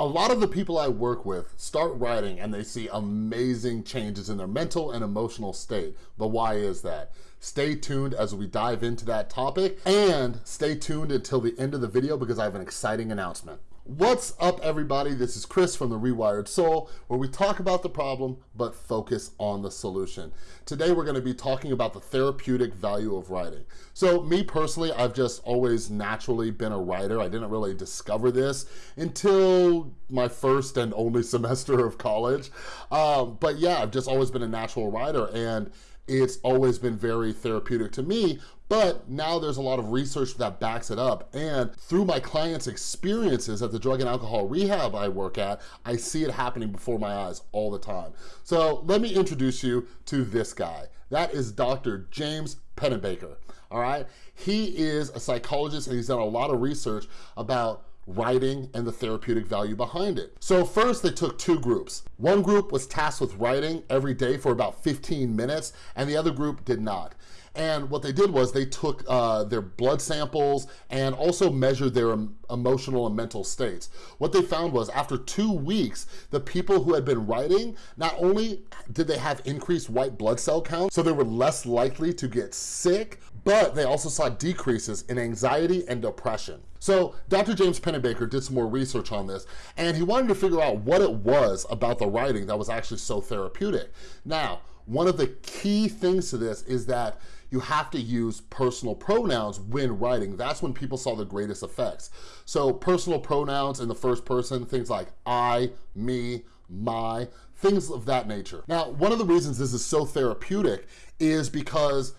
A lot of the people I work with start writing and they see amazing changes in their mental and emotional state. But why is that? Stay tuned as we dive into that topic and stay tuned until the end of the video because I have an exciting announcement. What's up everybody? This is Chris from The Rewired Soul where we talk about the problem but focus on the solution. Today we're gonna be talking about the therapeutic value of writing. So me personally, I've just always naturally been a writer. I didn't really discover this until my first and only semester of college. Um, but yeah, I've just always been a natural writer and it's always been very therapeutic to me, but now there's a lot of research that backs it up. And through my clients' experiences at the drug and alcohol rehab I work at, I see it happening before my eyes all the time. So let me introduce you to this guy. That is Dr. James Pennebaker, all right? He is a psychologist and he's done a lot of research about writing and the therapeutic value behind it. So first they took two groups. One group was tasked with writing every day for about 15 minutes and the other group did not. And what they did was they took uh, their blood samples and also measured their emotional and mental states. What they found was after two weeks, the people who had been writing, not only did they have increased white blood cell counts, so they were less likely to get sick, but they also saw decreases in anxiety and depression. So Dr. James Pennebaker did some more research on this and he wanted to figure out what it was about the writing that was actually so therapeutic. Now, one of the key things to this is that you have to use personal pronouns when writing. That's when people saw the greatest effects. So personal pronouns in the first person, things like I, me, my, things of that nature. Now, one of the reasons this is so therapeutic is because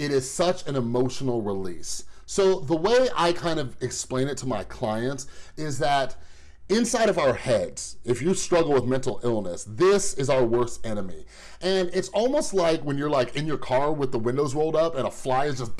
it is such an emotional release. So the way I kind of explain it to my clients is that inside of our heads, if you struggle with mental illness, this is our worst enemy. And it's almost like when you're like in your car with the windows rolled up and a fly is just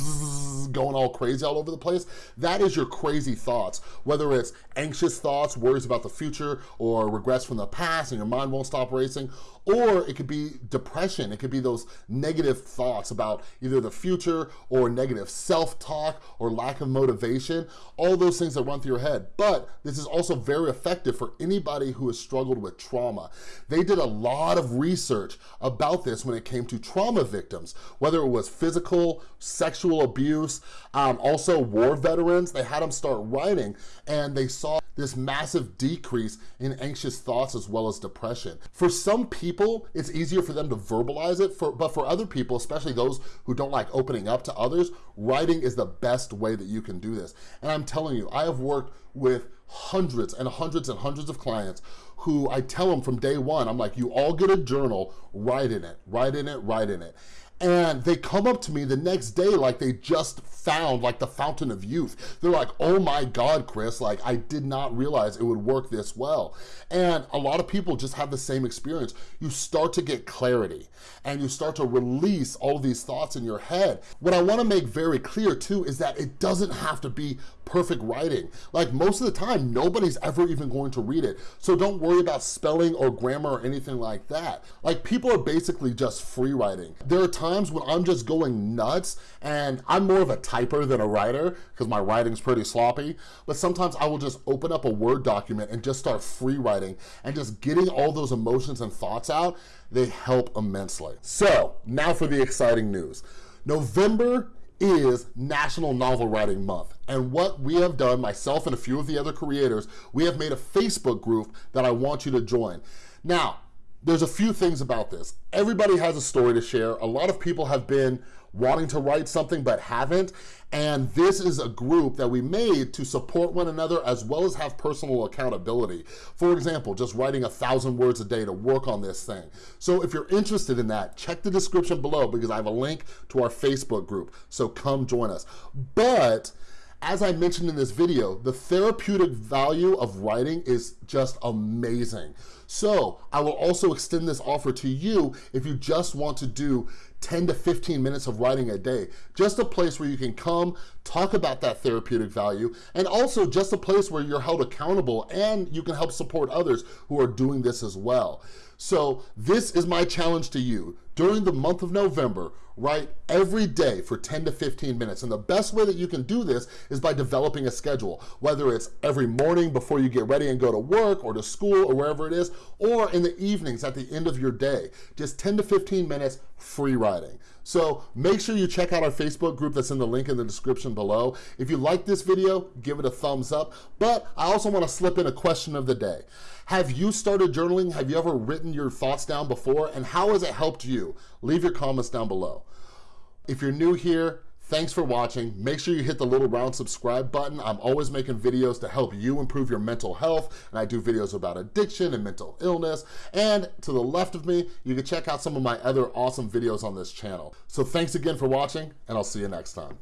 going all crazy all over the place. That is your crazy thoughts, whether it's anxious thoughts, worries about the future, or regrets from the past and your mind won't stop racing, or it could be depression. It could be those negative thoughts about either the future or negative self-talk or lack of motivation, all those things that run through your head. But this is also very effective for anybody who has struggled with trauma. They did a lot of research about this when it came to trauma victims, whether it was physical, sexual abuse, um, also war veterans, they had them start writing and they saw this massive decrease in anxious thoughts as well as depression. For some people, it's easier for them to verbalize it, for, but for other people, especially those who don't like opening up to others, writing is the best way that you can do this. And I'm telling you, I have worked with hundreds and hundreds and hundreds of clients who I tell them from day one, I'm like, you all get a journal, write in it, write in it, write in it and they come up to me the next day like they just found like the fountain of youth. They're like, oh my God, Chris, like I did not realize it would work this well. And a lot of people just have the same experience. You start to get clarity and you start to release all these thoughts in your head. What I wanna make very clear too is that it doesn't have to be perfect writing. Like most of the time, nobody's ever even going to read it. So don't worry about spelling or grammar or anything like that. Like people are basically just free writing. There are times when I'm just going nuts and I'm more of a typer than a writer because my writing's pretty sloppy, but sometimes I will just open up a Word document and just start free writing and just getting all those emotions and thoughts out, they help immensely. So now for the exciting news. November is National Novel Writing Month. And what we have done, myself and a few of the other creators, we have made a Facebook group that I want you to join. Now, there's a few things about this. Everybody has a story to share. A lot of people have been wanting to write something but haven't. And this is a group that we made to support one another as well as have personal accountability. For example, just writing a thousand words a day to work on this thing. So if you're interested in that, check the description below because I have a link to our Facebook group. So come join us. But as I mentioned in this video, the therapeutic value of writing is just amazing. So I will also extend this offer to you if you just want to do 10 to 15 minutes of writing a day. Just a place where you can come, talk about that therapeutic value, and also just a place where you're held accountable and you can help support others who are doing this as well. So this is my challenge to you. During the month of November, write every day for 10 to 15 minutes. And the best way that you can do this is by developing a schedule, whether it's every morning before you get ready and go to work or to school or wherever it is, or in the evenings at the end of your day. Just 10 to 15 minutes free writing. So make sure you check out our Facebook group that's in the link in the description below. If you like this video, give it a thumbs up. But I also wanna slip in a question of the day. Have you started journaling? Have you ever written your thoughts down before? And how has it helped you? Leave your comments down below. If you're new here, Thanks for watching. Make sure you hit the little round subscribe button. I'm always making videos to help you improve your mental health, and I do videos about addiction and mental illness. And to the left of me, you can check out some of my other awesome videos on this channel. So thanks again for watching, and I'll see you next time.